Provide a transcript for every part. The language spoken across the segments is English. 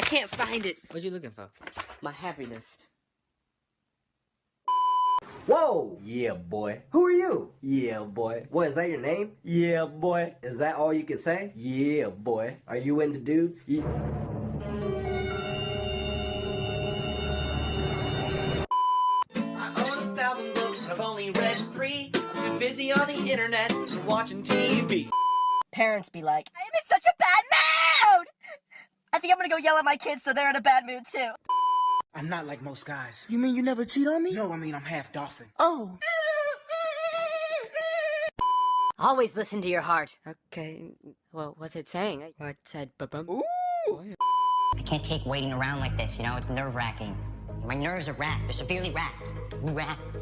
I can't find it. What you looking for? My happiness. Whoa! Yeah, boy. Who are you? Yeah, boy. What, is that your name? Yeah, boy. Is that all you can say? Yeah, boy. Are you into dudes? Yeah. I own a thousand books and I've only read three. I've been busy on the internet and watching TV. Parents be like, I'm in such a bad mood! I think I'm gonna go yell at my kids so they're in a bad mood too. I'm not like most guys. You mean you never cheat on me? No, I mean I'm half dolphin. Oh. Always listen to your heart. Okay. Well, what's it saying? I, I said ba-bum. Ooh. I can't take waiting around like this, you know? It's nerve-wracking. My nerves are racked. They're severely racked. Racked.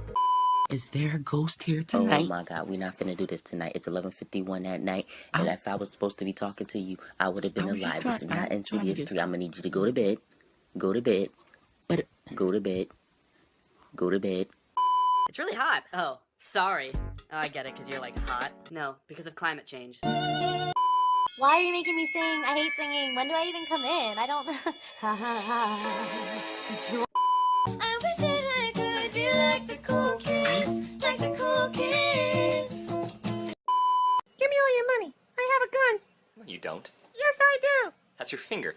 Is there a ghost here tonight? Oh tonight? my god, we're not finna do this tonight. It's 11.51 at night, and oh. if I was supposed to be talking to you, I would have been I was just alive. This is not I'm trying to Insidious 3. I'm gonna need you to go to bed. Go to bed. But Go to bed. Go to bed. It's really hot. Oh, sorry. Oh, I get it, because you're like hot. No, because of climate change. Why are you making me sing? I hate singing. When do I even come in? I don't. you don't. Yes, I do. That's your finger.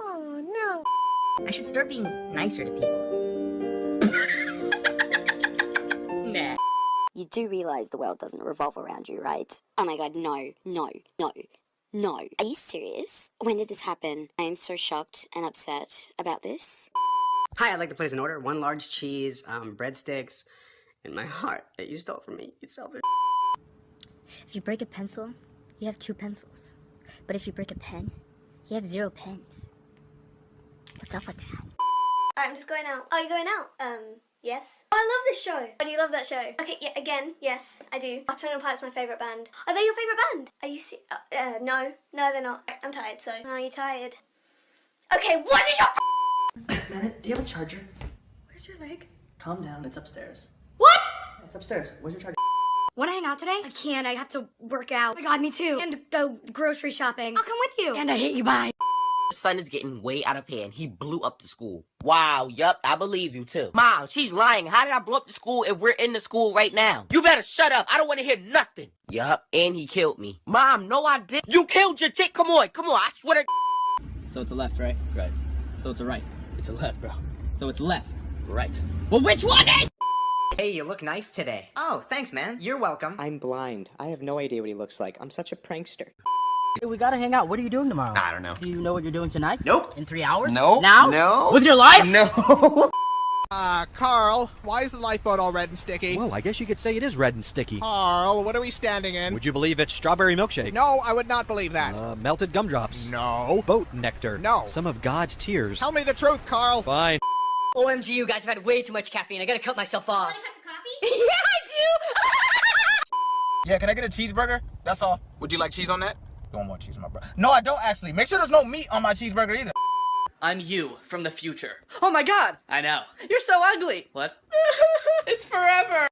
Oh, no. I should start being nicer to people. nah. You do realize the world doesn't revolve around you, right? Oh my god, no, no, no, no. Are you serious? When did this happen? I am so shocked and upset about this. Hi, I'd like to place an order. One large cheese, um, breadsticks, and my heart that you stole from me. You selfish. If you break a pencil, you have two pencils. But if you break a pen, you have zero pens. What's up with that? Alright, I'm just going out. Are you going out? Um, yes. Oh, I love this show. Why do you love that show? Okay, yeah, again, yes, I do. Alternative Planet's my favourite band. Are they your favourite band? Are you see- uh, uh, no. No, they're not. I'm tired, so. Are you tired? Okay, what is your man, do you have a charger? Where's your leg? Calm down, it's upstairs. What? It's upstairs. Where's your charger? Want to hang out today? I can't. I have to work out. Oh my god, me too. And go grocery shopping. I'll come with you. And I hate you. Bye. The son is getting way out of hand. He blew up the school. Wow, yup, I believe you too. Mom, she's lying. How did I blow up the school if we're in the school right now? You better shut up. I don't want to hear nothing. Yup, and he killed me. Mom, no I didn't. You killed your chick. Come on, come on. I swear to So it's a left, right? Right. So it's a right. It's a left, bro. So it's left, right. Well, which one is? Hey, you look nice today. Oh, thanks, man. You're welcome. I'm blind. I have no idea what he looks like. I'm such a prankster. Hey, we gotta hang out. What are you doing tomorrow? I don't know. Do you know what you're doing tonight? Nope. In three hours? No. Now? No. With your life? No. Uh, Carl, why is the lifeboat all red and sticky? Well, I guess you could say it is red and sticky. Carl, what are we standing in? Would you believe it's strawberry milkshake? No, I would not believe that. Uh, melted gumdrops. No. Boat nectar. No. Some of God's tears. Tell me the truth, Carl. Fine. OMG, you guys have had way too much caffeine. I gotta cut myself off. yeah, I do! Yeah, can I get a cheeseburger? That's all. Would you like cheese on that? You want more cheese, my bro? No, I don't actually. Make sure there's no meat on my cheeseburger either. I'm you from the future. Oh my god! I know. You're so ugly. What? it's forever.